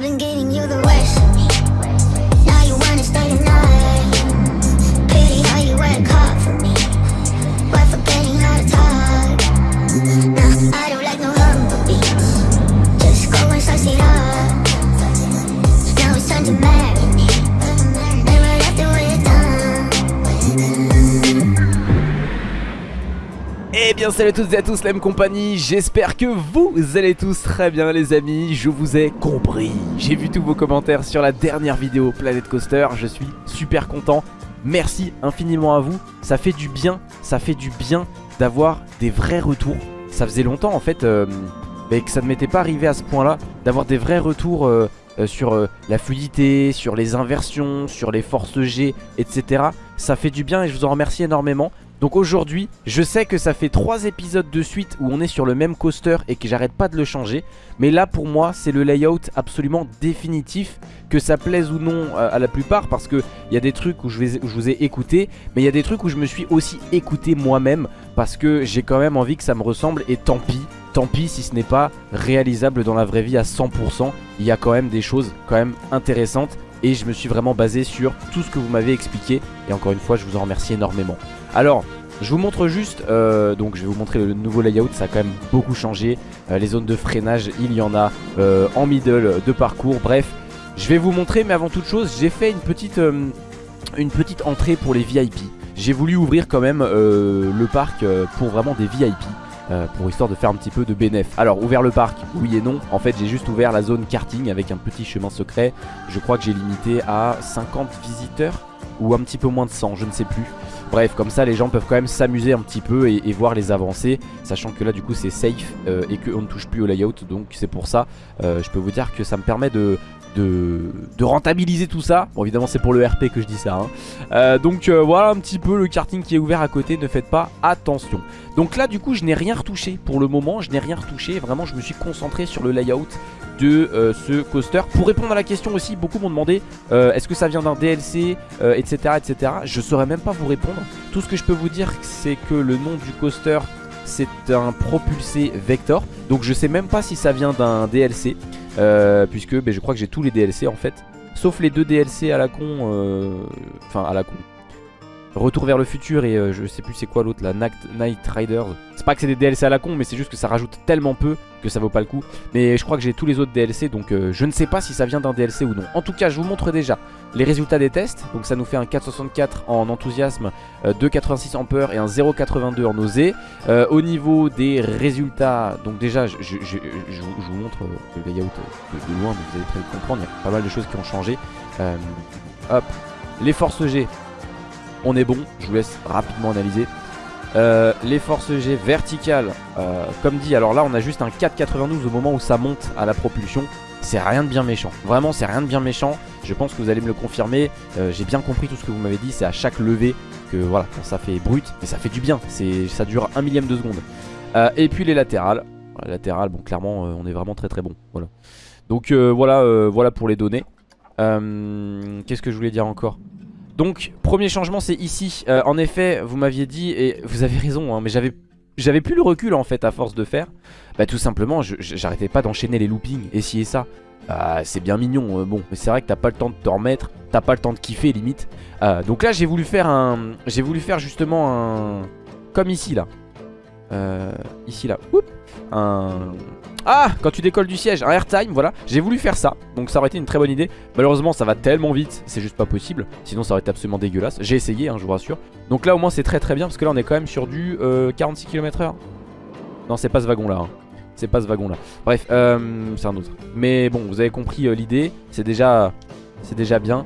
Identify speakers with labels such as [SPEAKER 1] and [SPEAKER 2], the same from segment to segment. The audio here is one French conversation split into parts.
[SPEAKER 1] I've been giving you the worst
[SPEAKER 2] bien salut à toutes et à tous la même compagnie, j'espère que vous allez tous très bien les amis, je vous ai compris. J'ai vu tous vos commentaires sur la dernière vidéo Planet Coaster, je suis super content. Merci infiniment à vous, ça fait du bien, ça fait du bien d'avoir des vrais retours. Ça faisait longtemps en fait euh, que ça ne m'était pas arrivé à ce point là D'avoir des vrais retours euh, euh, sur la fluidité, sur les inversions, sur les forces G, etc. Ça fait du bien et je vous en remercie énormément donc aujourd'hui, je sais que ça fait 3 épisodes de suite où on est sur le même coaster et que j'arrête pas de le changer. Mais là pour moi, c'est le layout absolument définitif, que ça plaise ou non euh, à la plupart. Parce qu'il y a des trucs où je, où je vous ai écouté, mais il y a des trucs où je me suis aussi écouté moi-même. Parce que j'ai quand même envie que ça me ressemble et tant pis. Tant pis si ce n'est pas réalisable dans la vraie vie à 100%. Il y a quand même des choses quand même intéressantes. Et je me suis vraiment basé sur tout ce que vous m'avez expliqué. Et encore une fois, je vous en remercie énormément. Alors, je vous montre juste, euh, donc je vais vous montrer le nouveau layout, ça a quand même beaucoup changé. Euh, les zones de freinage, il y en a euh, en middle de parcours, bref. Je vais vous montrer, mais avant toute chose, j'ai fait une petite, une petite entrée pour les VIP. J'ai voulu ouvrir quand même le parc pour vraiment des VIP. pour histoire de faire un petit peu de bénéf. Alors ouvert le parc, oui et non. En fait j'ai juste ouvert la zone karting avec un petit chemin secret. Je crois que j'ai limité à 50 visiteurs ou un petit peu moins de 100, je ne sais plus. Bref, comme ça les gens peuvent quand même s'amuser un petit peu et, voir les avancées, sachant que là du coup c'est safe euh, et qu'on ne touche plus au layout, donc c'est pour ça, euh, je peux vous dire que ça me permet de, rentabiliser tout ça. Bon évidemment c'est pour le RP que je dis ça. hein. Euh, donc voilà un petit peu le karting qui est ouvert à côté, ne faites pas attention. Donc là du coup je n'ai rien retouché pour le moment, je n'ai rien retouché, vraiment je me suis concentré sur le layout de euh, ce coaster. Pour répondre à la question aussi, beaucoup m'ont demandé euh, est-ce que ça vient d'un DLC, etc., etc. Je saurais même pas vous répondre. Tout ce que je peux vous dire, c'est que le nom du coaster, c'est un propulsé Vector. Donc je sais même pas si ça vient d'un DLC, euh, puisque ben, je crois que j'ai tous les DLC en fait. Sauf les deux DLC à la con, enfin à la con. Retour vers le futur et euh, je sais plus c'est quoi l'autre, la Night, Riders. C'est pas que c'est des DLC à la con, mais c'est juste que ça rajoute tellement peu que ça vaut pas le coup. Mais je crois que j'ai tous les autres DLC, donc euh, je ne sais pas si ça vient d'un DLC ou non. En tout cas, je vous montre déjà les résultats des tests. Donc ça nous fait un 4,64 en enthousiasme, euh, 2,86 en peur et un 0,82 en nausée. Euh, au niveau des résultats, donc déjà, je, je- je- je vous, montre euh, le layout de, loin, donc vous allez très vite comprendre. Il y a pas mal de choses qui ont changé. Euh, hop, les forces G, on est bon. Je vous laisse rapidement analyser. Euh, les forces G verticales, euh, comme dit, alors là on a juste un 4,92 au moment où ça monte à la propulsion. C'est rien de bien méchant. Vraiment, c'est rien de bien méchant. Je pense que vous allez me le confirmer. Euh, J'ai bien compris tout ce que vous m'avez dit. C'est à chaque levée que voilà, ça fait brut, mais ça fait du bien. Ça dure un millième de seconde. Et puis les latérales. Les latérales, bon, clairement, on est vraiment très très bon. Voilà. Donc voilà, voilà pour les données. Qu'est-ce que je voulais dire encore? Donc, premier changement, c'est ici. Euh, en effet, vous m'aviez dit, et vous avez raison, hein, mais j'avais j'avais plus le recul en fait à force de faire. Bah tout simplement, j'arrêtais pas d'enchaîner les loopings, et et ça. Bah, c'est bien mignon, euh, bon, mais c'est vrai que t'as pas le temps de te remettre, t'as pas le temps de kiffer limite. Euh, donc là, j'ai voulu faire un, j'ai voulu faire justement un, comme ici là, Euh, ici là, Oup. Un, ah, quand tu décolles du siège, un airtime, voilà. J'ai voulu faire ça, donc ça aurait été une très bonne idée. Malheureusement, ça va tellement vite, c'est juste pas possible. Sinon, ça aurait été absolument dégueulasse. J'ai essayé, hein, je vous rassure. Donc là, au moins, c'est très très bien parce que là, on est quand même sur du euh, 46 km/h. Non, c'est pas ce wagon là. hein. C'est pas ce wagon là. Bref, euh, c'est un autre. Mais bon, vous avez compris euh, l'idée. C'est déjà, c'est déjà bien.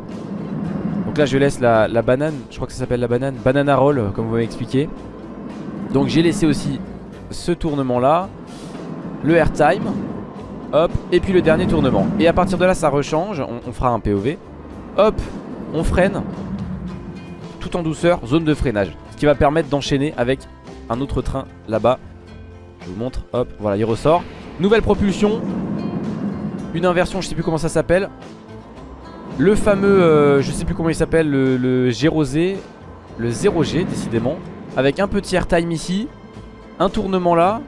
[SPEAKER 2] Donc là, je laisse la, la banane. Je crois que ça s'appelle la banane. Banana roll, comme vous m'avez expliqué. Donc j'ai laissé aussi ce tournement là. Le airtime. Hop, et puis le dernier tournement. Et à partir de là, ça rechange. On, fera un POV. Hop, on freine. Tout en douceur, zone de freinage. Ce qui va permettre d'enchaîner avec un autre train là-bas. Je vous montre. Hop, voilà, il ressort. Nouvelle propulsion. Une inversion, je sais plus comment ça s'appelle. Le fameux, euh, je sais plus comment il s'appelle, le, le G-Rosé. Le 0G, décidément. Avec un petit airtime ici. Un tournement là.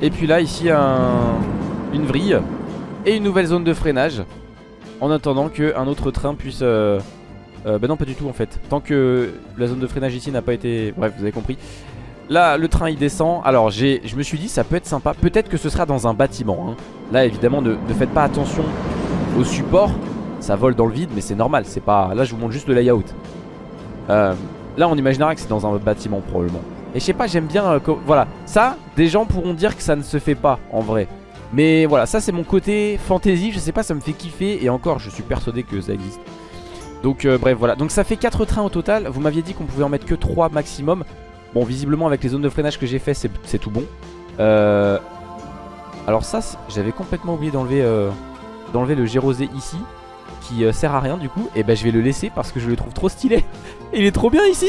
[SPEAKER 2] Et puis là, ici, un, une vrille. et une nouvelle zone de freinage. En attendant qu'un autre train puisse... Bah non pas du tout en fait Tant que la zone de freinage ici n'a pas été... Bref vous avez compris Là le train il descend Alors je me suis dit ça peut être sympa Peut-être que ce sera dans un bâtiment hein. Là évidemment ne, ne, faites pas attention au support Ça vole dans le vide mais c'est normal c'est pas... Là je vous montre juste le layout euh, Là on imaginera que c'est dans un bâtiment probablement Et je sais pas j'aime bien euh, Voilà. Ça des gens pourront dire que ça ne se fait pas en vrai. Mais voilà ça c'est mon côté fantasy Je sais pas ça me fait kiffer Et encore je suis persuadé que ça existe. Donc euh, bref voilà. Donc ça fait 4 trains au total. Vous m'aviez dit qu'on pouvait en mettre que 3 maximum. Bon visiblement avec les zones de freinage que j'ai fait c'est tout bon. Euh... Alors ça j'avais complètement oublié d'enlever D'enlever le gérosé ici Qui sert à rien du coup. Et ben je vais le laisser parce que je le trouve trop stylé. Il est trop bien ici.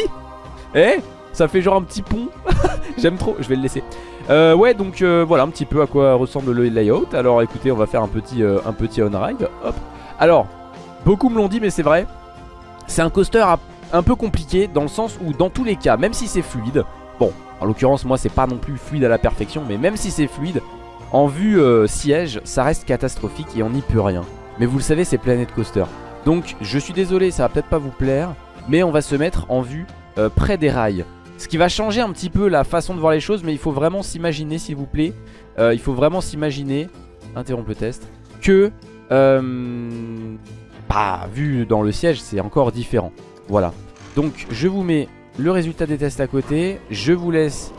[SPEAKER 2] Eh? Ça fait genre un petit pont J'aime trop, je vais le laisser euh, Ouais donc euh, voilà un petit peu à quoi ressemble le layout Alors écoutez on va faire un petit, euh, un petit on-ride Hop Alors beaucoup me l'ont dit mais c'est vrai c'est un coaster un peu compliqué dans le sens où dans tous les cas, même si c'est fluide, bon, en l'occurrence moi c'est pas non plus fluide à la perfection, mais même si c'est fluide, en vue siège, ça reste catastrophique et on n'y peut rien. Mais vous le savez, c'est Planet Coaster. Donc je suis désolé, ça va peut-être pas vous plaire, mais on va se mettre en vue près des rails. Ce qui va changer un petit peu la façon de voir les choses, mais il faut vraiment s'imaginer s'il vous plaît, euh, il faut vraiment s'imaginer, interrompre le test, que... Euh, bah, vu dans le siège, c'est encore différent. Voilà. Donc, je vous mets le résultat des tests à côté. Je vous laisse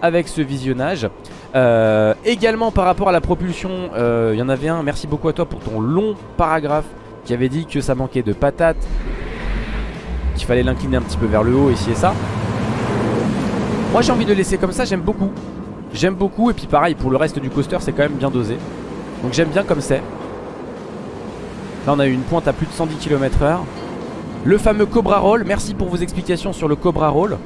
[SPEAKER 2] avec ce visionnage. Euh, également, par rapport à la propulsion, il y en avait un. Merci beaucoup à toi pour ton long paragraphe qui avait dit que ça manquait de patates. Qu'il fallait l'incliner un petit peu vers le haut, et ça. Moi, j'ai envie de laisser comme ça. J'aime beaucoup. J'aime beaucoup. Et puis, pareil, pour le reste du coaster, c'est quand même bien dosé. Donc, j'aime bien comme c'est. Là on a eu une pointe à plus de 110 km h Le fameux Cobra Roll, merci pour vos explications sur le Cobra Roll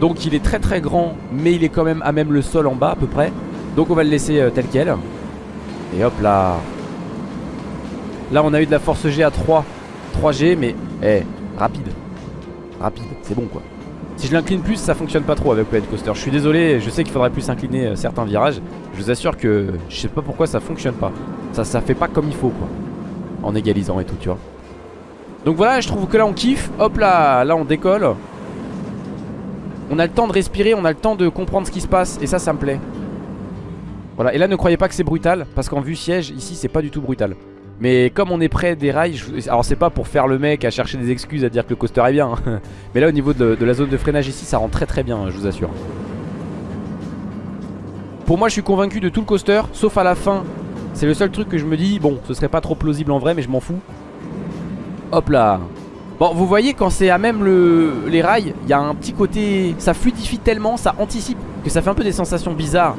[SPEAKER 2] Donc il est très très grand mais il est quand même à même le sol en bas à peu près Donc on va le laisser euh, tel quel Et hop là Là on a eu de la force G à 3 3G mais eh, rapide Rapide, c'est bon quoi Si je l'incline plus ça fonctionne pas trop avec Planet Coaster Je suis désolé, je sais qu'il faudrait plus incliner euh, certains virages. Je vous assure que je sais pas pourquoi ça fonctionne pas. Ça, ça fait pas comme il faut quoi. En égalisant et tout tu vois. Donc voilà je trouve que là on kiffe. Hop là, là on décolle. On a le temps de respirer On a le temps de comprendre ce qui se passe Et ça ça me plaît. Voilà et là ne croyez pas que c'est brutal Parce qu'en vue siège ici c'est pas du tout brutal mais comme on est près des rails, alors c'est pas pour faire le mec à chercher des excuses à dire que le coaster est bien hein. Mais là au niveau de, la zone de freinage ici ça rend très très bien je vous assure Pour moi je suis convaincu de tout le coaster Sauf à la fin c'est le seul truc que je me dis, bon, ce serait pas trop plausible en vrai, mais je m'en fous. Hop là. Bon, vous voyez, quand c'est à même le, les rails, il y a un petit côté... Ça fluidifie tellement, ça anticipe, que ça fait un peu des sensations bizarres.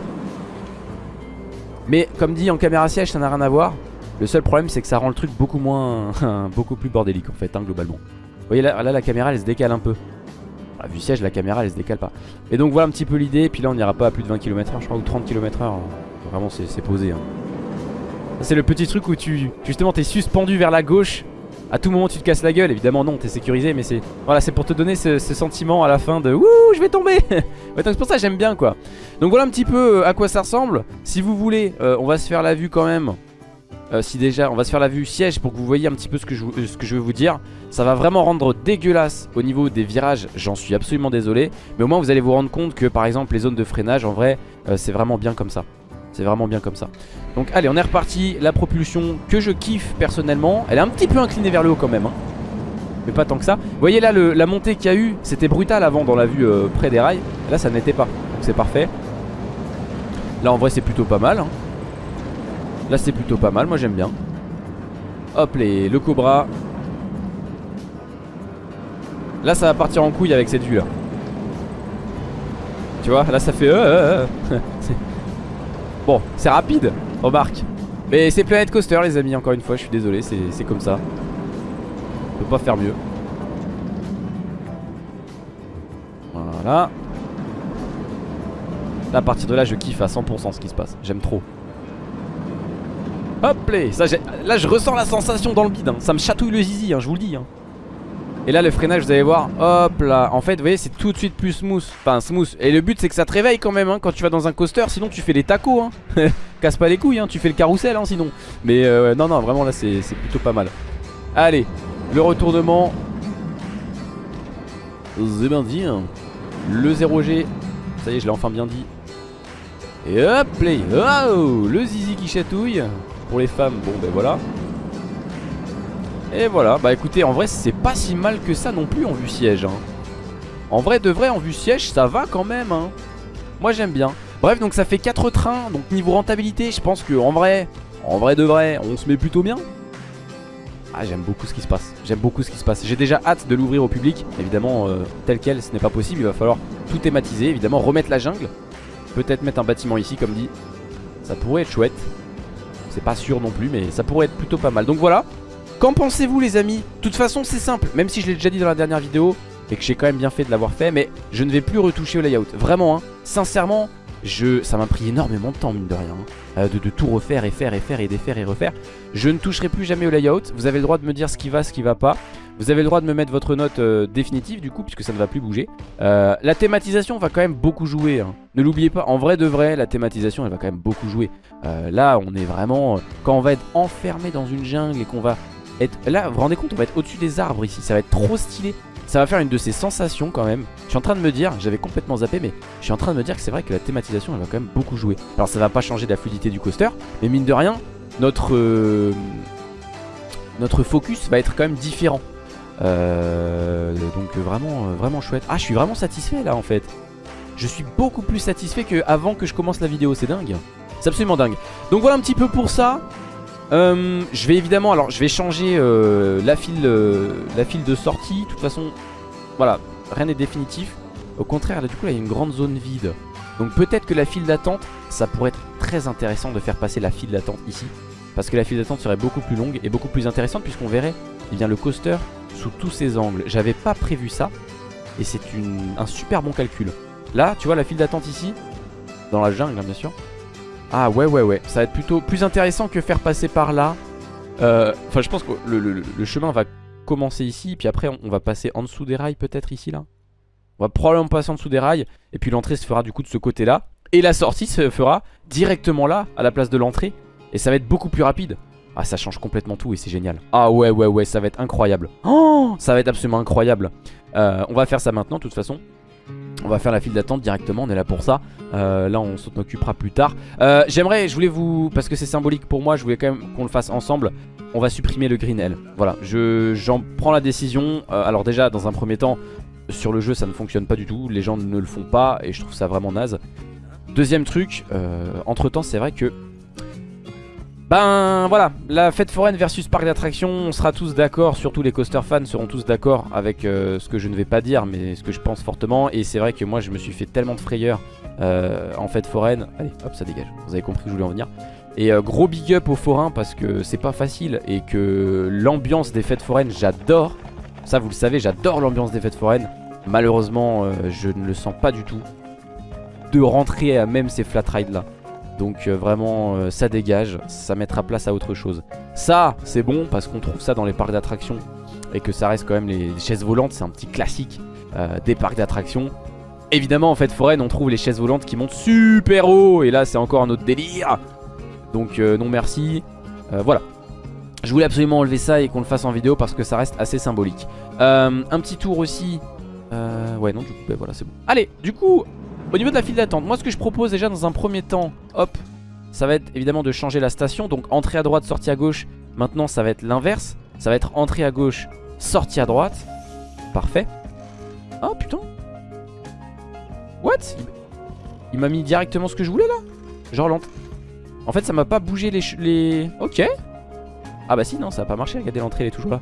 [SPEAKER 2] Mais comme dit en caméra siège, ça n'a rien à voir. Le seul problème, c'est que ça rend le truc beaucoup moins... beaucoup plus bordélique, en fait, hein, globalement. Vous voyez, là, là, la caméra, elle se décale un peu. Ah, vu siège, la caméra, elle se décale pas. Et donc, voilà un petit peu l'idée. Puis là, on n'ira pas à plus de 20 km/h, je crois, ou 30 km/h. Vraiment, c'est posé. Hein. C'est le petit truc où tu justement t'es suspendu vers la gauche à tout moment tu te casses la gueule Évidemment non t'es sécurisé mais c'est Voilà c'est pour te donner ce, sentiment à la fin de Wouh je vais tomber C'est pour ça j'aime bien quoi Donc voilà un petit peu euh, à quoi ça ressemble Si vous voulez euh, on va se faire la vue quand même euh, Si déjà on va se faire la vue siège Pour que vous voyez un petit peu ce que, je, ce que je veux vous dire Ça va vraiment rendre dégueulasse Au niveau des virages J'en suis absolument désolé Mais au moins vous allez vous rendre compte que par exemple les zones de freinage En vrai c'est vraiment bien comme ça. C'est vraiment bien comme ça. Donc allez on est reparti. La propulsion que je kiffe personnellement Elle est un petit peu inclinée vers le haut quand même hein. Mais pas tant que ça. Vous voyez là la montée qu'il y a eu C'était brutal avant dans la vue euh, près des rails. Là ça n'était pas. Donc c'est parfait. Là en vrai c'est plutôt pas mal hein. Là c'est plutôt pas mal Moi j'aime bien Hop les, le cobra Là ça va partir en couille avec cette vue là Tu vois là ça fait euh, euh, euh. Bon, c'est rapide, remarque. Mais c'est Planet Coaster, les amis, encore une fois, je suis désolé, c'est comme ça. On peut pas faire mieux. Voilà. Là, à partir de là, je kiffe à 100% ce qui se passe. J'aime trop. Hop là, là je ressens la sensation dans le bide hein. Ça me chatouille le zizi hein, je vous le dis hein. Et là le freinage vous allez voir Hop là. En fait vous voyez c'est tout de suite plus smooth. Enfin smooth. Et le but c'est que ça te réveille quand même Quand tu vas dans un coaster. Sinon tu fais les tacos. Casse pas les couilles Tu fais le carrousel sinon. Mais euh, non non vraiment là c'est plutôt pas mal. Allez Le retournement. C'est bien dit. Le 0G Ça y est je l'ai enfin bien dit. Et hop Oh Le zizi qui chatouille Pour les femmes bon ben voilà. Et voilà, bah écoutez, en vrai c'est pas si mal que ça non plus en vue siège hein. En vrai de vrai en vue siège ça va quand même hein. Moi j'aime bien. Bref donc ça fait 4 trains Donc niveau rentabilité je pense que en vrai En vrai de vrai on se met plutôt bien. Ah j'aime beaucoup ce qui se passe. J'aime beaucoup ce qui se passe. J'ai déjà hâte de l'ouvrir au public. Évidemment euh, tel quel ce n'est pas possible. Il va falloir tout thématiser Évidemment remettre la jungle. Peut-être mettre un bâtiment ici comme dit. Ça pourrait être chouette C'est pas sûr non plus mais ça pourrait être plutôt pas mal. Donc voilà. Qu'en pensez-vous les amis? De toute façon c'est simple, même si je l'ai déjà dit dans la dernière vidéo Et que j'ai quand même bien fait de l'avoir fait Mais je ne vais plus retoucher au layout. Vraiment hein, sincèrement je, ça m'a pris énormément de temps mine de rien hein. euh, de, tout refaire et faire et faire et défaire et refaire Je ne toucherai plus jamais au layout Vous avez le droit de me dire ce qui va, ce qui va pas Vous avez le droit de me mettre votre note euh, définitive du coup Puisque ça ne va plus bouger euh, La thématisation va quand même beaucoup jouer hein. Ne l'oubliez pas, en vrai de vrai La thématisation elle va quand même beaucoup jouer Là on est vraiment Quand on va être enfermé dans une jungle Et qu'on va Là, vous vous rendez compte, on va être au-dessus des arbres ici. Ça va être trop stylé. Ça va faire une de ces sensations quand même. Je suis en train de me dire, j'avais complètement zappé, mais je suis en train de me dire que c'est vrai que la thématisation, elle va quand même beaucoup jouer. Alors ça va pas changer la fluidité du coaster, mais mine de rien, notre, euh, notre focus va être quand même différent. Euh, donc vraiment, euh, vraiment chouette. Ah, je suis vraiment satisfait là en fait. Je suis beaucoup plus satisfait qu'avant que je commence la vidéo, c'est dingue. C'est absolument dingue. Donc voilà un petit peu pour ça. Euh, je vais évidemment, alors je vais changer euh, la, file, euh, la file de sortie. De toute façon, voilà, rien n'est définitif. Au contraire, là du coup, il y a une grande zone vide. Donc peut-être que la file d'attente, ça pourrait être très intéressant de faire passer la file d'attente ici. Parce que la file d'attente serait beaucoup plus longue et beaucoup plus intéressante puisqu'on verrait eh bien, le coaster sous tous ses angles. J'avais pas prévu ça et c'est un super bon calcul. Là, tu vois la file d'attente ici, dans la jungle hein, bien sûr. Ah ouais ouais ouais. Ça va être plutôt plus intéressant que faire passer par là. Euh, Enfin je pense que le, chemin va commencer ici Puis après on va passer en dessous des rails peut-être ici là. On va probablement passer en dessous des rails Et puis l'entrée se fera du coup de ce côté là Et la sortie se fera directement là À la place de l'entrée Et ça va être beaucoup plus rapide. Ah ça change complètement tout et c'est génial. Ah ouais ouais ouais ça va être incroyable. Oh ça va être absolument incroyable. Euh, On va faire ça maintenant de toute façon. On va faire la file d'attente directement, on est là pour ça euh, Là on s'en occupera plus tard. Euh, J'aimerais, je voulais vous, parce que c'est symbolique pour moi Je voulais quand même qu'on le fasse ensemble. On va supprimer le green L. Voilà, j'en prends la décision. Euh, Alors déjà dans un premier temps Sur le jeu ça ne fonctionne pas du tout. Les gens ne le font pas et je trouve ça vraiment naze. Deuxième truc, entre temps c'est vrai que ben voilà, la fête foraine versus parc d'attractions, on sera tous d'accord, surtout les coaster fans seront tous d'accord avec ce que je ne vais pas dire, mais ce que je pense fortement. Et c'est vrai que moi je me suis fait tellement de frayeur en fête foraine. Allez, hop, ça dégage, vous avez compris que je voulais en venir. Et euh, gros big up aux forains parce que c'est pas facile et que l'ambiance des fêtes foraines, j'adore. Ça vous le savez, j'adore l'ambiance des fêtes foraines. Malheureusement, je ne le sens pas du tout de rentrer à même ces flat rides là. Donc euh, vraiment euh, ça dégage, ça mettra place à autre chose. Ça c'est bon parce qu'on trouve ça dans les parcs d'attractions et que ça reste quand même les chaises volantes, c'est un petit classique euh, des parcs d'attractions. Évidemment en fait foraine on trouve les chaises volantes qui montent super haut et là c'est encore un autre délire. Donc non merci. voilà. Je voulais absolument enlever ça et qu'on le fasse en vidéo parce que ça reste assez symbolique. un petit tour aussi. ouais non du coup ben voilà c'est bon. Allez du coup au niveau de la file d'attente, moi ce que je propose déjà dans un premier temps, hop, ça va être évidemment de changer la station. Donc entrée à droite, sortie à gauche. Maintenant ça va être l'inverse. Ça va être entrée à gauche, sortie à droite. Parfait. Oh putain. What? Il, m'a mis directement ce que je voulais là Genre lente. En fait ça m'a pas bougé les, les... Ok. Ah bah si non ça a pas marché. Regardez l'entrée elle est toujours là.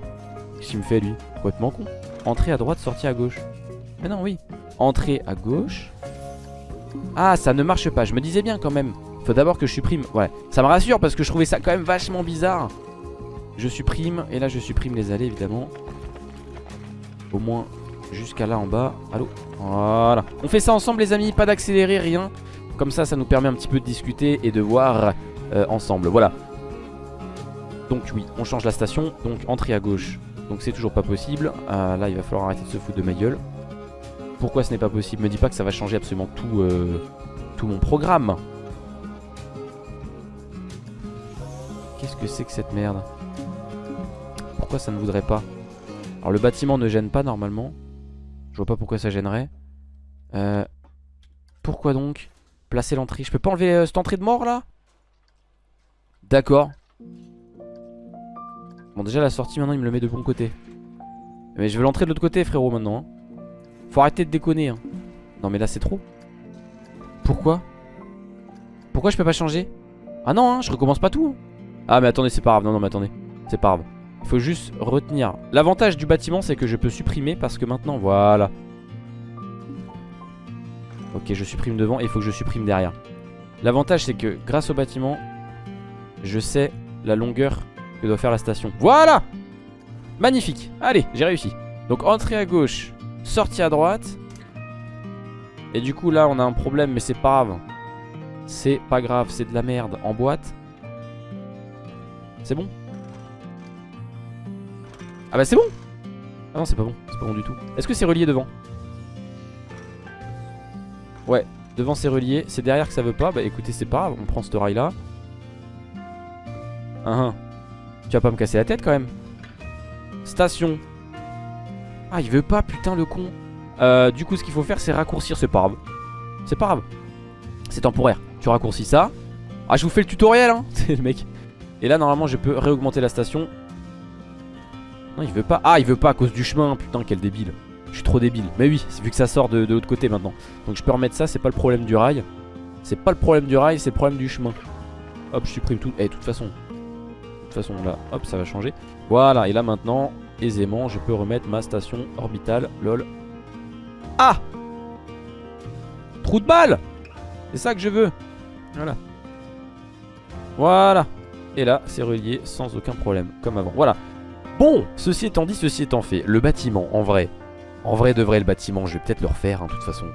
[SPEAKER 2] Qu'est-ce qu'il me fait lui? Complètement con. Entrée à droite, sortie à gauche. Mais non oui. Entrée à gauche. Ah ça ne marche pas, je me disais bien quand même Faut d'abord que je supprime, ouais Ça me rassure parce que je trouvais ça quand même vachement bizarre Je supprime, et là je supprime les allées évidemment Au moins jusqu'à là en bas. Allô Voilà. On fait ça ensemble les amis, pas d'accélérer, rien. Comme ça, ça nous permet un petit peu de discuter et de voir euh, ensemble. Voilà. Donc oui, on change la station, donc entrée à gauche, Donc c'est toujours pas possible. Euh, là, il va falloir arrêter de se foutre de ma gueule. Pourquoi ce n'est pas possible? Me dis pas que ça va changer absolument tout, euh, tout mon programme. Qu'est-ce que c'est que cette merde? Pourquoi ça ne voudrait pas? Alors le bâtiment ne gêne pas normalement. Je vois pas pourquoi ça gênerait. Euh, pourquoi donc Placer l'entrée? Je peux pas enlever euh, cette entrée de mort là? D'accord. Bon déjà la sortie maintenant il me le met de bon côté. Mais je veux l'entrée de l'autre côté frérot maintenant. hein. Faut arrêter de déconner. hein. Non mais là c'est trop. Pourquoi? Pourquoi je peux pas changer? Ah non hein, je recommence pas tout. hein. Ah mais attendez c'est pas grave. Non non mais attendez. C'est pas grave. Il faut juste retenir. L'avantage du bâtiment c'est que je peux supprimer parce que maintenant voilà. Ok je supprime devant et il faut que je supprime derrière. L'avantage c'est que grâce au bâtiment je sais la longueur que doit faire la station. Voilà Magnifique Allez, j'ai réussi. Donc entrée à gauche, sortie à droite. Et du coup là on a un problème mais c'est pas grave. C'est pas grave, c'est de la merde. En boîte. C'est bon? Ah bah c'est bon. Ah non c'est pas bon, c'est pas bon du tout. Est-ce que c'est relié devant? Ouais, devant c'est relié. C'est derrière que ça veut pas. Bah écoutez c'est pas grave, on prend ce rail là. Tu vas pas me casser la tête quand même. Station. Ah il veut pas putain le con. Euh, Du coup ce qu'il faut faire c'est raccourcir C'est pas grave C'est pas grave. C'est temporaire. Tu raccourcis ça. Ah je vous fais le tutoriel hein. Le mec. Et là normalement je peux réaugmenter la station Non il veut pas Ah il veut pas à cause du chemin Putain quel débile Je suis trop débile Mais oui vu que ça sort de, l'autre côté maintenant Donc je peux remettre ça C'est pas le problème du rail C'est pas le problème du rail C'est le problème du chemin Hop je supprime tout Et de toute façon de toute façon là, hop, ça va changer. Voilà, et là maintenant, aisément, je peux remettre ma station orbitale. Lol. Ah Trou de balle C'est ça que je veux. Voilà. Voilà. Et là, c'est relié sans aucun problème, comme avant. Voilà. Bon, ceci étant dit, ceci étant fait, le bâtiment, en vrai, en vrai de vrai, le bâtiment, je vais peut-être le refaire, hein, de toute façon.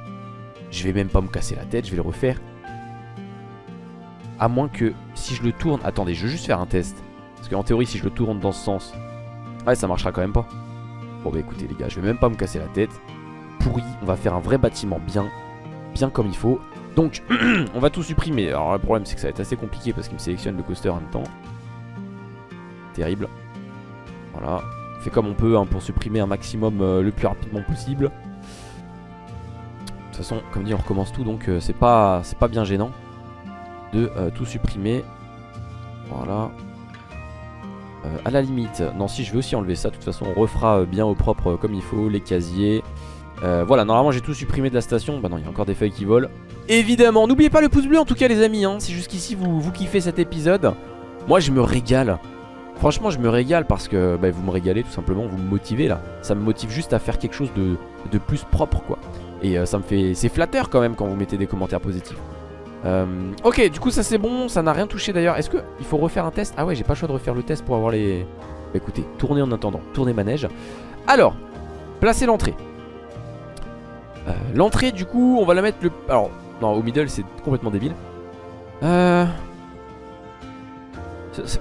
[SPEAKER 2] Je vais même pas me casser la tête, je vais le refaire. À moins que, si je le tourne... Attendez, je veux juste faire un test. Parce qu'en théorie, si je le tourne dans ce sens, ouais, ça marchera quand même pas. Bon, bah écoutez, les gars, je vais même pas me casser la tête. Pourri, on va faire un vrai bâtiment bien, bien comme il faut. Donc, on va tout supprimer. Alors, le problème, c'est que ça va être assez compliqué parce qu'il me sélectionne le coaster en même temps. Terrible. Voilà. On fait comme on peut hein, pour supprimer un maximum euh, le plus rapidement possible. De toute façon, comme dit, on recommence tout, donc euh, c'est pas, bien gênant de euh, tout supprimer. Voilà. À la limite, non si je vais aussi enlever ça, de toute façon on refera bien au propre comme il faut, les casiers. Voilà, normalement j'ai tout supprimé de la station, bah non il y a encore des feuilles qui volent. Évidemment, n'oubliez pas le pouce bleu en tout cas les amis, hein. si jusqu'ici vous, vous kiffez cet épisode, moi je me régale. Franchement je me régale parce que bah, vous me régalez tout simplement, vous me motivez là. Ça me motive juste à faire quelque chose de, plus propre quoi. Et euh, ça me fait... C'est flatteur quand même quand vous mettez des commentaires positifs. Euh, ok, du coup ça c'est bon, ça n'a rien touché d'ailleurs. Est-ce que il faut refaire un test? Ah ouais, j'ai pas le choix de refaire le test pour avoir les... Bah, écoutez, tournez en attendant, tournez manège. Alors, placer l'entrée. Euh, l'entrée du coup, on va la mettre le... Alors, non, au middle c'est complètement débile. Euh...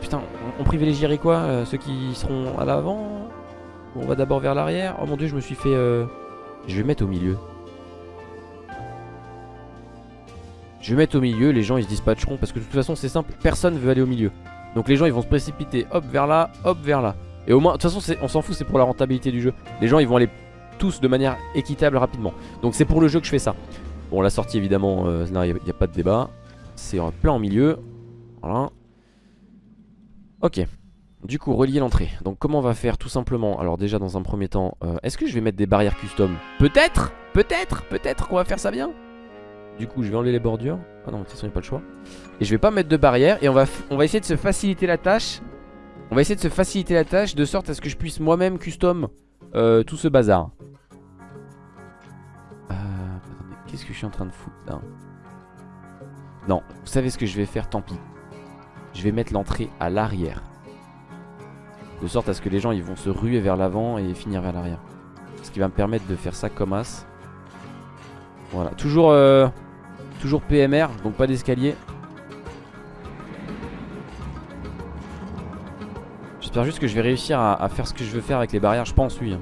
[SPEAKER 2] putain, on, privilégierait quoi euh, Ceux qui seront à l'avant On va d'abord vers l'arrière? Oh mon dieu, je me suis fait... euh, Je vais mettre au milieu. Je vais mettre au milieu, les gens ils se dispatcheront parce que de toute façon c'est simple, personne veut aller au milieu. Donc les gens ils vont se précipiter hop vers là, hop vers là. Et au moins, de toute façon on s'en fout, c'est pour la rentabilité du jeu. Les gens ils vont aller tous de manière équitable rapidement. Donc c'est pour le jeu que je fais ça. Bon la sortie évidemment, euh, il n'y a, pas de débat. C'est en plein au milieu. Voilà. Ok. Du coup relier l'entrée. Donc comment on va faire tout simplement? Alors déjà dans un premier temps, euh, est-ce que je vais mettre des barrières custom? Peut-être! Peut-être! Peut-être qu'on va faire ça bien! Du coup je vais enlever les bordures. Ah non de toute façon il n'y a pas le choix. Et je vais pas mettre de barrière Et on va, essayer de se faciliter la tâche. On va essayer de se faciliter la tâche De sorte à ce que je puisse moi-même custom euh, Tout ce bazar. Euh, Qu'est-ce que je suis en train de foutre là? Non vous savez ce que je vais faire tant pis Je vais mettre l'entrée à l'arrière De sorte à ce que les gens ils vont se ruer vers l'avant Et finir vers l'arrière Ce qui va me permettre de faire ça comme as Voilà toujours euh, Toujours PMR, donc pas d'escalier. J'espère juste que je vais réussir à, à faire ce que je veux faire avec les barrières. Je pense, oui.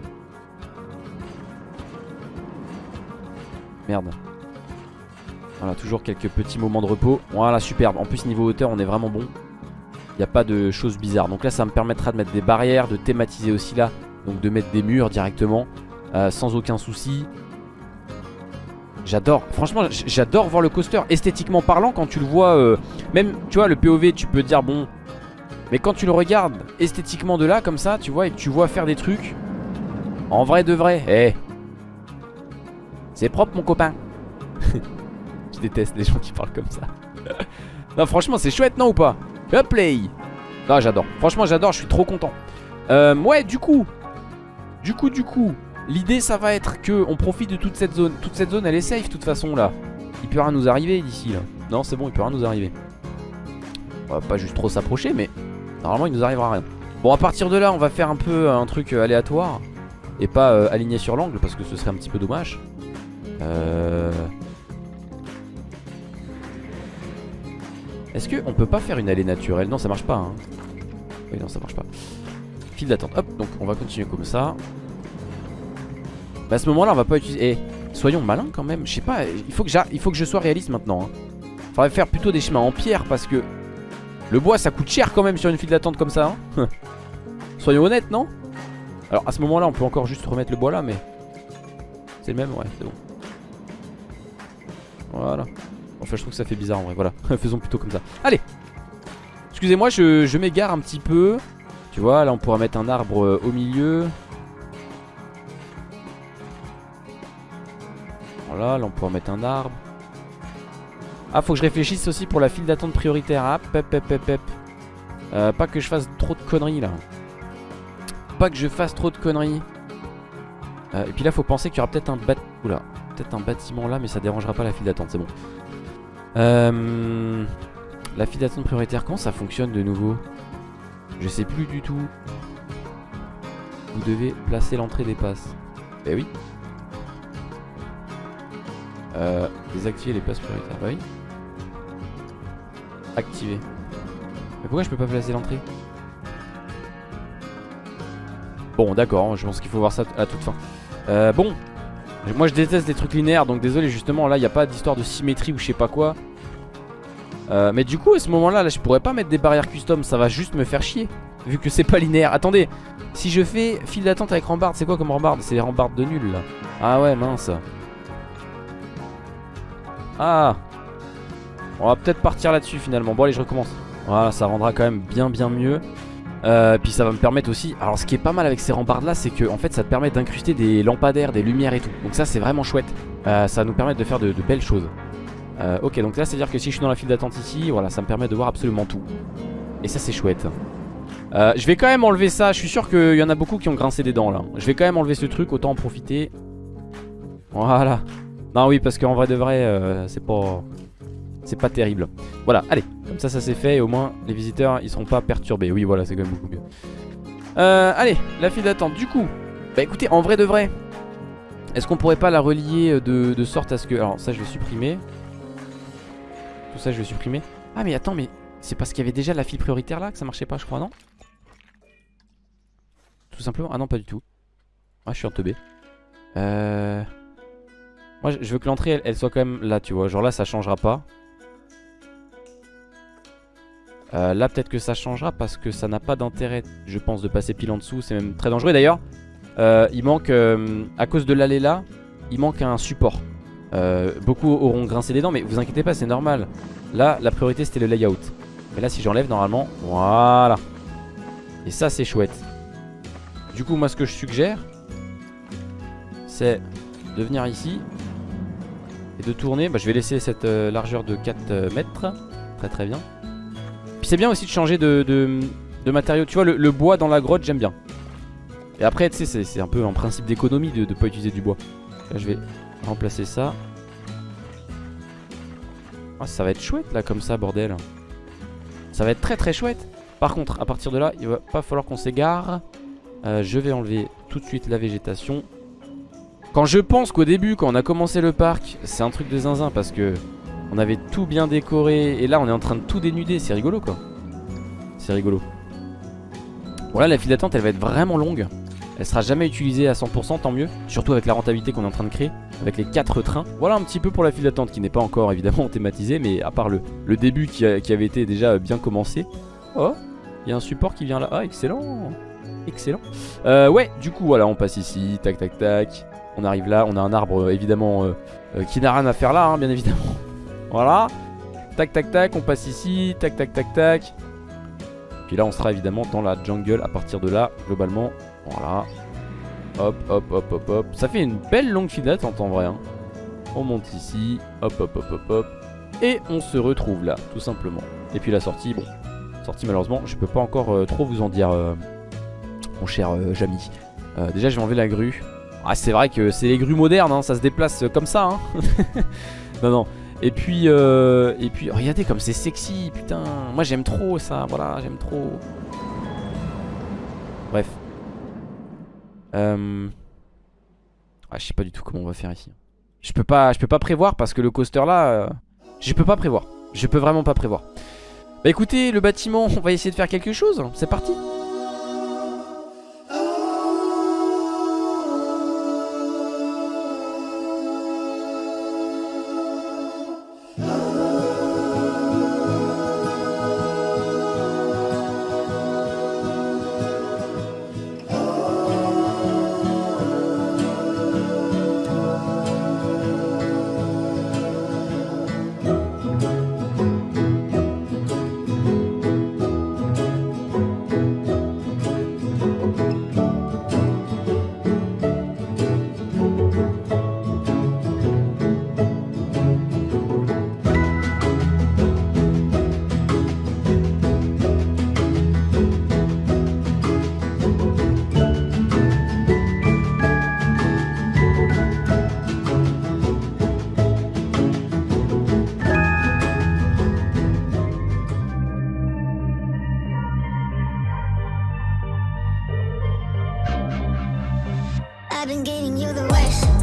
[SPEAKER 2] Merde. Voilà, toujours quelques petits moments de repos. Voilà, superbe. En plus, niveau hauteur, on est vraiment bon. Il n'y a pas de choses bizarres. Donc là, ça me permettra de mettre des barrières, de thématiser aussi là. Donc de mettre des murs directement. euh, sans aucun souci. J'adore. Franchement, j'adore voir le coaster. Esthétiquement parlant, quand tu le vois, euh, même, tu vois, le POV, tu peux dire, bon. Mais quand tu le regardes esthétiquement de là, comme ça, tu vois, et que tu vois faire des trucs. En vrai de vrai. Eh. C'est propre, mon copain. Déteste les gens qui parlent comme ça. non, franchement, c'est chouette, non ou pas? Hop, play Non, j'adore. Franchement, j'adore, je suis trop content. Euh, ouais, du coup. Du coup, du coup. L'idée, ça va être que on profite de toute cette zone. Toute cette zone, elle est safe, de toute façon, là. Il peut rien nous arriver d'ici, là. Non, c'est bon, il peut rien nous arriver. On va pas juste trop s'approcher, mais normalement, il nous arrivera rien. Bon, à partir de là, on va faire un peu un truc euh, aléatoire. Et pas euh, aligné sur l'angle, parce que ce serait un petit peu dommage. Euh... Est-ce qu'on peut pas faire une allée naturelle? Non ça marche pas hein. Oui non ça marche pas. File d'attente. Hop donc on va continuer comme ça. Bah, À ce moment là on va pas utiliser Eh soyons malins quand même. Je sais pas il faut, que il faut que je sois réaliste maintenant hein. Faudrait faire plutôt des chemins en pierre parce que Le bois ça coûte cher quand même sur une file d'attente comme ça hein. Soyons honnêtes non? Alors à ce moment là on peut encore juste remettre le bois là mais C'est le même ouais c'est bon. Voilà je trouve que ça fait bizarre en vrai voilà. Faisons plutôt comme ça. Allez. Excusez-moi je, m'égare un petit peu. Tu vois là on pourra mettre un arbre euh, au milieu. Voilà là on pourra mettre un arbre. Ah faut que je réfléchisse aussi pour la file d'attente prioritaire. Ah pep pep pep pep. Euh, Pas que je fasse trop de conneries là. Pas que je fasse trop de conneries. Euh, Et puis là faut penser qu'il y aura peut-être un bat... Peut-être un bâtiment là mais ça dérangera pas la file d'attente c'est bon euh, La file d'attente prioritaire, comment ça fonctionne de nouveau? Je sais plus du tout. Vous devez placer l'entrée des passes. Eh oui. Euh, désactiver les passes prioritaires. Bah oui. Activer. Mais pourquoi je peux pas placer l'entrée? Bon d'accord, je pense qu'il faut voir ça à toute fin. Euh, bon, moi je déteste des trucs linéaires donc désolé justement là il n'y a pas d'histoire de symétrie ou je sais pas quoi. Euh, Mais du coup à ce moment là, là je pourrais pas mettre des barrières custom ça va juste me faire chier Vu que c'est pas linéaire. Attendez si je fais file d'attente avec rambarde c'est quoi comme rambarde? C'est les rambardes de nul là. Ah ouais mince. Ah. On va peut-être partir là-dessus finalement. Bon allez je recommence. Voilà ça rendra quand même bien bien mieux euh, puis ça va me permettre aussi Alors ce qui est pas mal avec ces rambardes là C'est que en fait ça te permet d'incruster des lampadaires Des lumières et tout. Donc ça c'est vraiment chouette. Euh, Ça va nous permettre de faire de, belles choses. Euh, Ok donc là c'est à dire que si je suis dans la file d'attente ici Voilà ça me permet de voir absolument tout. Et ça c'est chouette. Je vais quand même enlever ça. Je suis sûr qu'il y en a beaucoup qui ont grincé des dents là. Je vais quand même enlever ce truc autant en profiter. Voilà. Non oui parce qu'en vrai de vrai C'est pas c'est pas terrible. Voilà allez comme ça ça c'est fait et au moins les visiteurs ils seront pas perturbés. Oui voilà c'est quand même beaucoup mieux. Euh, Allez la file d'attente. Du coup Bah écoutez en vrai de vrai Est-ce qu'on pourrait pas la relier de, de sorte à ce que Alors ça je vais supprimer. Tout ça je vais supprimer. Ah mais attends mais c'est parce qu'il y avait déjà la file prioritaire là que ça marchait pas je crois non? Tout simplement. Ah non pas du tout. Ah je suis en teubé. Euh... Moi je veux que l'entrée elle soit quand même là tu vois. Genre là ça changera pas Euh, là peut-être que ça changera parce que ça n'a pas d'intérêt je pense de passer pile en dessous. C'est même très dangereux. D'ailleurs euh, il manque euh, à cause de l'allée là il manque un support. Beaucoup auront grincé des dents mais vous inquiétez pas c'est normal. Là la priorité c'était le layout. Mais là si j'enlève normalement voilà. Et ça c'est chouette. Du coup moi ce que je suggère c'est de venir ici et de tourner. Bah, je vais laisser cette largeur de 4 euh, mètres. Très très bien c'est bien aussi de changer de, de, de matériaux. Tu vois, le, bois dans la grotte, j'aime bien. Et après, tu sais, c'est- un peu un principe d'économie de ne pas utiliser du bois. Là, je vais remplacer ça. Ah, ça va être chouette, là, comme ça, bordel. Ça va être très très chouette. Par contre, à partir de là, il va pas falloir qu'on s'égare. Euh, je vais enlever tout de suite la végétation. Quand je pense qu'au début, quand on a commencé le parc, c'est un truc de zinzin parce que on avait tout bien décoré et là on est en train de tout dénuder, c'est rigolo quoi. C'est rigolo. Bon là la file d'attente elle va être vraiment longue. Elle sera jamais utilisée à 100% tant mieux. Surtout avec la rentabilité qu'on est en train de créer Avec les 4 trains. Voilà un petit peu pour la file d'attente qui n'est pas encore évidemment thématisée Mais à part le, début qui avait été déjà bien commencé. Oh il y a un support qui vient là. Ah excellent. Excellent. Euh, Ouais du coup voilà on passe ici Tac tac tac. On arrive là. On a un arbre euh, évidemment euh, euh, Qui n'a rien à faire là hein, bien évidemment Voilà. Tac tac tac on passe ici. Tac tac tac tac. Puis là on sera évidemment dans la jungle à partir de là globalement. Voilà. Hop hop hop hop hop. Ça fait une belle longue file d'attente en vrai hein. On monte ici. Hop hop hop hop hop. Et on se retrouve là tout simplement. Et puis la sortie bon Sortie malheureusement je peux pas encore euh, trop vous en dire euh, Mon cher euh, Jamy. Euh, Déjà je vais enlever la grue. Ah c'est vrai que c'est les grues modernes hein, Ça se déplace comme ça hein. Non non et puis, euh, et puis, regardez comme c'est sexy, putain. Moi j'aime trop ça, voilà, j'aime trop. Bref. Euh... Ah, je sais pas du tout comment on va faire ici. Je peux pas, je peux pas prévoir parce que le coaster là, euh, je peux pas prévoir. Je peux vraiment pas prévoir. Bah écoutez, le bâtiment, on va essayer de faire quelque chose. C'est parti.
[SPEAKER 1] I've been giving you the worst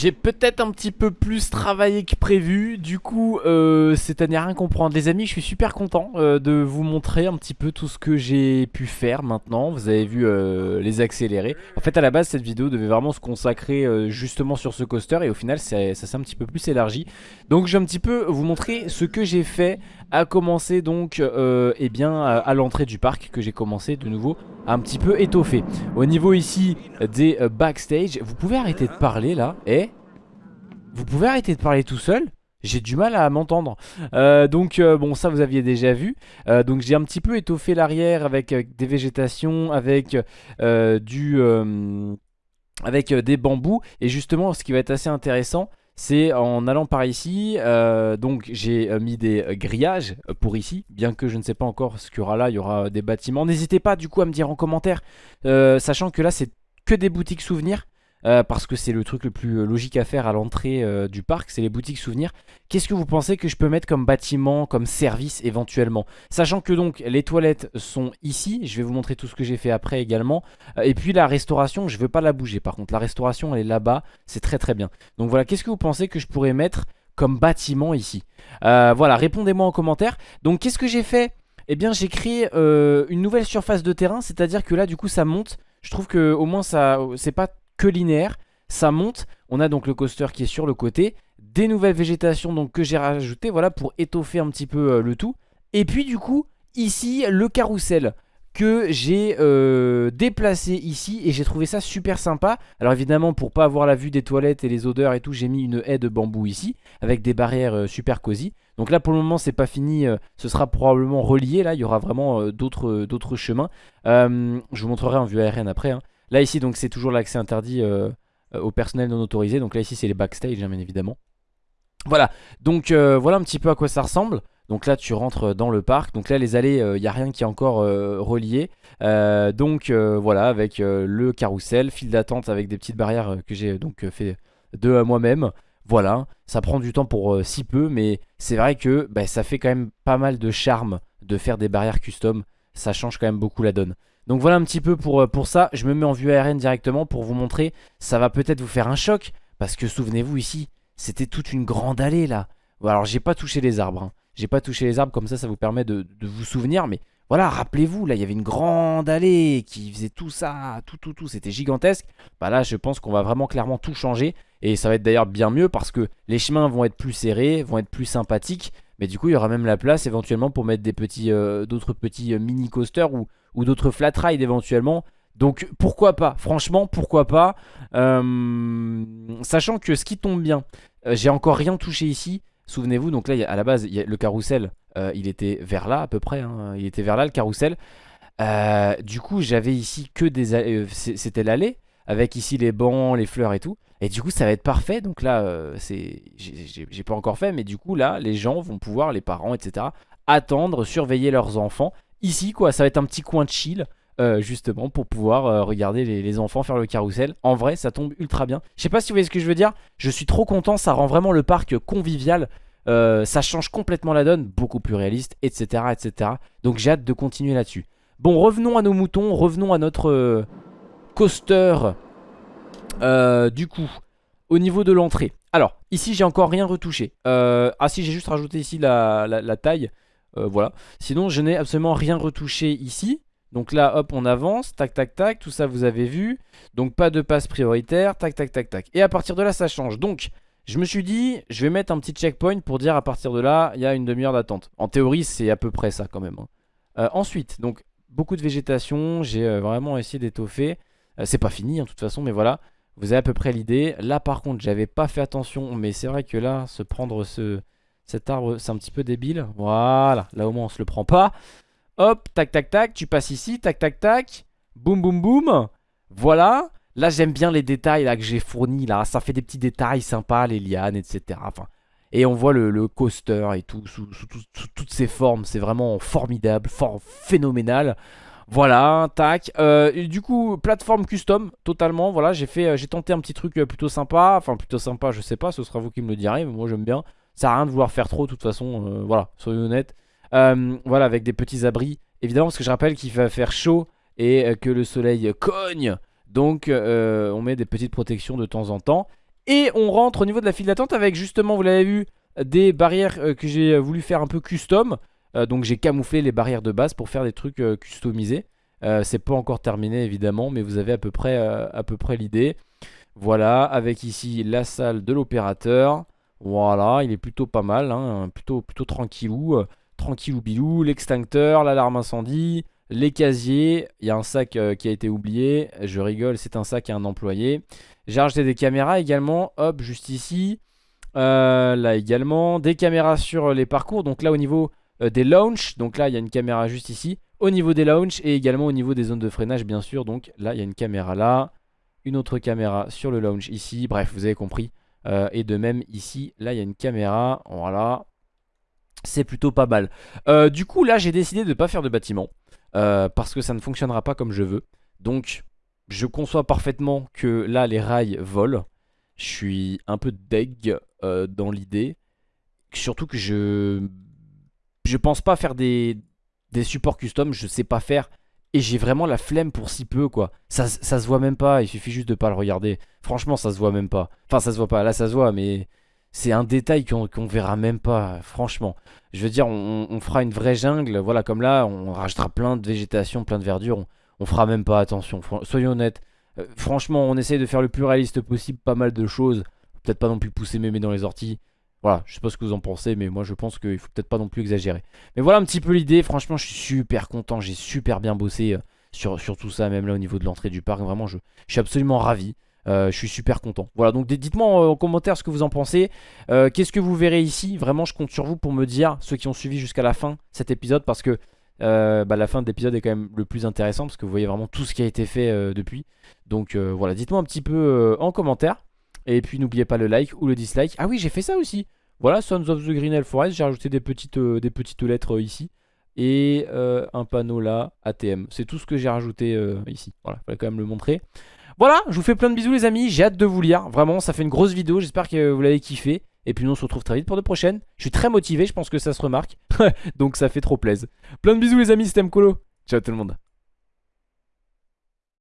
[SPEAKER 2] j'ai peut-être un petit peu plus travaillé que prévu. Du coup, c'est à n'y rien comprendre. Les amis, je suis super content euh, de vous montrer un petit peu tout ce que j'ai pu faire maintenant. Vous avez vu euh, les accélérés. En fait, à la base, cette vidéo devait vraiment se consacrer euh, justement sur ce coaster. Et au final, ça, s'est un petit peu plus élargi. Donc, je vais un petit peu vous montrer ce que j'ai fait. À commencer donc eh bien, à, à l'entrée du parc que j'ai commencé de nouveau un petit peu étoffer. Au niveau ici des backstage, vous pouvez arrêter de parler là. Eh Vous pouvez arrêter de parler tout seul. J'ai du mal à m'entendre. Euh, Donc euh, bon ça vous aviez déjà vu. Euh, Donc j'ai un petit peu étoffé l'arrière avec des végétations Avec du Avec des bambous. Et justement ce qui va être assez intéressant c'est en allant par ici, donc j'ai mis des grillages pour ici, bien que je ne sais pas encore ce qu'il y aura là, il y aura des bâtiments. N'hésitez pas du coup à me dire en commentaire, sachant que là c'est que des boutiques souvenirs. Euh, parce que c'est le truc le plus logique à faire à l'entrée du parc, c'est les boutiques souvenirs. Qu'est-ce que vous pensez que je peux mettre comme bâtiment, comme service éventuellement? Sachant que donc les toilettes sont ici, je vais vous montrer tout ce que j'ai fait après également. et puis la restauration, je veux pas la bouger par contre, la restauration elle est là-bas, c'est très très bien. Donc voilà, qu'est-ce que vous pensez que je pourrais mettre comme bâtiment ici? Voilà, répondez-moi en commentaire. Donc qu'est-ce que j'ai fait? Eh bien j'ai créé euh, une nouvelle surface de terrain, c'est-à-dire que là du coup ça monte. Je trouve que au moins ça c'est pas que linéaire, ça monte. On a donc le coaster qui est sur le côté, des nouvelles végétations donc que j'ai rajoutées, voilà pour étoffer un petit peu euh, le tout. Et puis du coup ici le carrousel que j'ai euh, déplacé ici et j'ai trouvé ça super sympa. Alors évidemment pour pas avoir la vue des toilettes et les odeurs et tout j'ai mis une haie de bambou ici avec des barrières euh, super cosy. Donc là pour le moment c'est pas fini, ce sera probablement relié là, il y aura vraiment d'autres chemins. je vous montrerai en vue aérienne après. Hein. Là ici c'est toujours l'accès interdit au personnel non autorisé, donc là ici c'est les backstage hein, bien évidemment. Voilà, donc voilà un petit peu à quoi ça ressemble. Donc là tu rentres dans le parc. Donc là les allées il euh, n'y a rien qui est encore euh, relié. Euh, Donc voilà avec le carrousel File d'attente avec des petites barrières que j'ai donc fait de moi-même. Voilà. Ça prend du temps pour si peu Mais c'est vrai que bah, ça fait quand même pas mal de charme De faire des barrières custom. Ça change quand même beaucoup la donne donc voilà un petit peu pour, pour ça Je me mets en vue aérienne directement pour vous montrer Ça va peut-être vous faire un choc Parce que souvenez-vous ici C'était toute une grande allée là alors j'ai pas touché les arbres hein. J'ai pas touché les arbres comme ça, ça vous permet de, vous souvenir. Mais voilà, rappelez-vous, là, il y avait une grande allée qui faisait tout ça, tout, tout, tout. C'était gigantesque. Bah là, je pense qu'on va vraiment clairement tout changer. Et ça va être d'ailleurs bien mieux parce que les chemins vont être plus serrés, vont être plus sympathiques. Mais du coup, il y aura même la place éventuellement pour mettre des petits, euh, d'autres petits euh, mini coasters ou, ou d'autres flat rides éventuellement. Donc pourquoi pas, franchement pourquoi pas? Euh, Sachant que ce qui tombe bien, j'ai encore rien touché ici Souvenez-vous, donc là, à la base, le carrousel, euh, il était vers là à peu près. Hein. il était vers là, le carrousel. Euh, du coup, j'avais ici que des... Euh, c'était l'allée, avec ici les bancs, les fleurs et tout. Et du coup, ça va être parfait. Donc là, c'est j'ai pas encore fait, mais du coup, là, les gens vont pouvoir, les parents, etc., attendre, surveiller leurs enfants. Ici, quoi, ça va être un petit coin de chill. justement pour pouvoir regarder les, enfants faire le carrousel En vrai ça tombe ultra bien Je sais pas si vous voyez ce que je veux dire Je suis trop content ça rend vraiment le parc convivial euh, ça change complètement la donne, beaucoup plus réaliste, etc. etc. Donc j'ai hâte de continuer là-dessus. Bon, revenons à nos moutons, revenons à notre euh, coaster. Euh, du coup, au niveau de l'entrée. Alors, ici j'ai encore rien retouché. ah si, j'ai juste rajouté ici la taille. Voilà. Sinon, je n'ai absolument rien retouché ici. Donc là, hop, on avance, tac, tac, tac, tout ça vous avez vu. Donc pas de passe prioritaire, tac, tac, tac, tac. Et à partir de là, ça change. Donc, je me suis dit, je vais mettre un petit checkpoint pour dire à partir de là, il y a une demi-heure d'attente. En théorie, c'est à peu près ça quand même. Hein. Euh, ensuite, donc beaucoup de végétation, j'ai euh, vraiment essayé d'étoffer. Euh, c'est pas fini, en hein, toute façon, mais voilà. Vous avez à peu près l'idée. Là, par contre, j'avais pas fait attention, mais c'est vrai que là, se prendre ce, cet arbre, c'est un petit peu débile. Voilà, là au moins on se le prend pas. Hop, tac, tac, tac, tu passes ici, tac, tac, tac. Boum, boum, boum. Voilà. Là j'aime bien les détails là que j'ai fournis là Ça fait des petits détails sympas les lianes etc Et on voit le, coaster et tout sous, toutes ses formes C'est vraiment formidable, phénoménal voilà, tac. Euh, du coup, plateforme custom, totalement. Voilà, j'ai fait, euh, j'ai tenté un petit truc euh, plutôt sympa. Enfin, plutôt sympa, je sais pas, ce sera vous qui me le direz. Mais moi, j'aime bien. Ça sert rien de vouloir faire trop, de toute façon. voilà, soyons honnêtes. voilà, avec des petits abris. Évidemment, parce que je rappelle qu'il va faire chaud et que le soleil cogne. Donc euh, on met des petites protections de temps en temps. Et on rentre au niveau de la file d'attente avec justement, vous l'avez vu, des barrières euh, que j'ai voulu faire un peu custom. Euh, donc j'ai camouflé les barrières de base pour faire des trucs customisés. C'est pas encore terminé évidemment, mais vous avez à peu près, à peu près l'idée. Voilà, avec ici la salle de l'opérateur. Voilà, il est plutôt pas mal, hein, plutôt, plutôt tranquillou. tranquillou bilou, l'extincteur, l'alarme incendie, les casiers, il y a un sac euh, qui a été oublié. Je rigole, c'est un sac à un employé. J'ai rajouté des caméras également. Hop, juste ici. Euh, là également. Des caméras sur les parcours. Donc là au niveau euh, des launches. Donc là il y a une caméra juste ici. Au niveau des launches et également au niveau des zones de freinage bien sûr. Donc là il y a une caméra là. Une autre caméra sur le launch ici. Bref, vous avez compris. Et de même ici, là il y a une caméra. Voilà. C'est plutôt pas mal. du coup là j'ai décidé de ne pas faire de bâtiment. Euh, parce que ça ne fonctionnera pas comme je veux. Donc je conçois parfaitement que là les rails volent. Je suis un peu deg euh, dans l'idée. Surtout que je je pense pas faire des, des supports custom, je sais pas faire. Et j'ai vraiment la flemme pour si peu quoi. Ça, ça se voit même pas, il suffit juste de pas le regarder. Franchement ça se voit même pas. Enfin ça se voit pas, là ça se voit mais c'est un détail qu'on verra même pas, franchement. Je veux dire, on, fera une vraie jungle, voilà, comme là, on rajoutera plein de végétation, plein de verdure, on, fera même pas attention, soyons honnêtes. Euh, franchement, on essaye de faire le plus réaliste possible, pas mal de choses. Peut-être pas non plus pousser mémé dans les orties. Voilà, je sais pas ce que vous en pensez, mais moi je pense qu'il faut peut-être pas non plus exagérer. Mais voilà un petit peu l'idée, franchement je suis super content, j'ai super bien bossé euh, sur, sur, tout ça, même là au niveau de l'entrée du parc, vraiment je, suis absolument ravi. Euh, je suis super content. Voilà, donc dites-moi en, commentaire ce que vous en pensez. Euh, qu'est-ce que vous verrez ici? Vraiment, je compte sur vous pour me dire, ceux qui ont suivi jusqu'à la fin cet épisode, parce que euh, bah, la fin de l'épisode est quand même le plus intéressant, parce que vous voyez vraiment tout ce qui a été fait depuis. Donc voilà, dites-moi un petit peu en commentaire. Et puis n'oubliez pas le like ou le dislike. Ah oui, j'ai fait ça aussi. Voilà, Sons of the Green Forest, j'ai rajouté des petites, des petites lettres ici. Et un panneau là, ATM. C'est tout ce que j'ai rajouté ici. Voilà, il fallait quand même le montrer. Voilà, je vous fais plein de bisous les amis, j'ai hâte de vous lire. Vraiment, ça fait une grosse vidéo, j'espère que vous l'avez kiffé. Et puis nous on se retrouve très vite pour de prochaines. Je suis très motivé, je pense que ça se remarque. Donc ça fait trop plaisir. Plein de bisous les amis, c'était Mkolo. Ciao tout le monde.